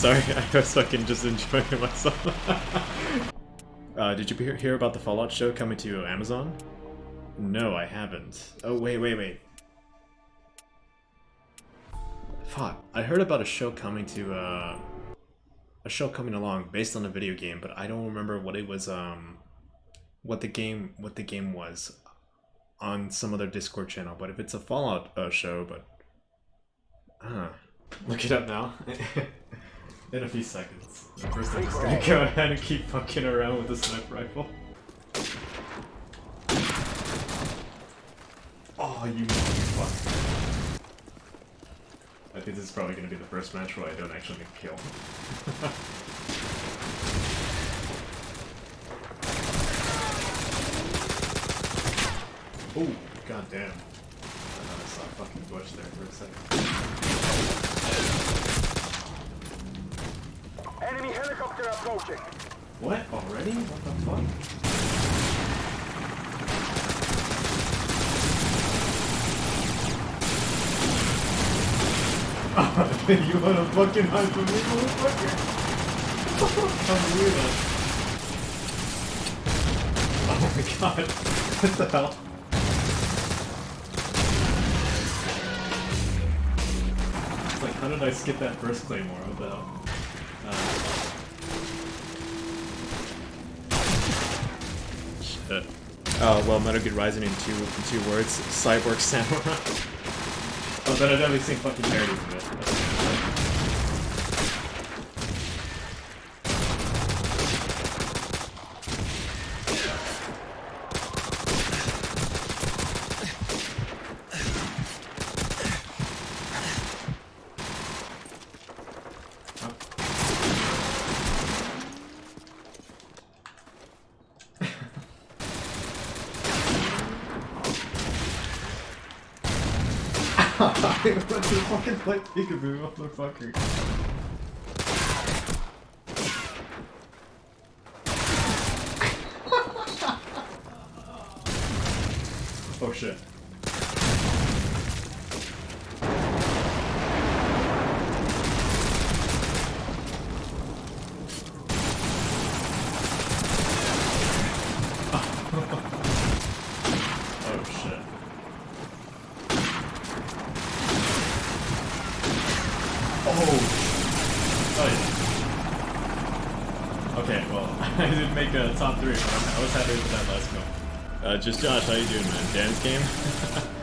sorry, I was fucking just enjoying myself. uh, did you hear, about the Fallout show coming to Amazon? No, I haven't. Oh, wait, wait, wait. Fuck, I heard about a show coming to, uh... A show coming along based on a video game, but I don't remember what it was, um... What the game, what the game was on some other Discord channel, but if it's a Fallout uh, show, but... Uh, look it up now. In a few seconds. First I'm just gonna go ahead and keep fucking around with the sniper rifle. Oh, you motherfucker. I think this is probably gonna be the first match where I don't actually make a kill. oh, god damn. I thought I saw a fucking bush there for a second. Helicopter approaching. What? Already? What the fuck? you wanna fucking hide from me, motherfucker? I'm weirdo. Oh my god. What the hell? It's like, how did I skip that first claymore? What the hell? Uh, Oh, well, Metal Gear Rising in two, in two words, Cyborg Samurai. Oh, but I've definitely seen fucking parodies of it. Fucking play peekaboo, motherfucker. oh shit. oh shit. Oh. Yeah. Okay, well, I didn't make a top three, but I was happy with that last go. Uh, just Josh, how you doing, man? Dan's game?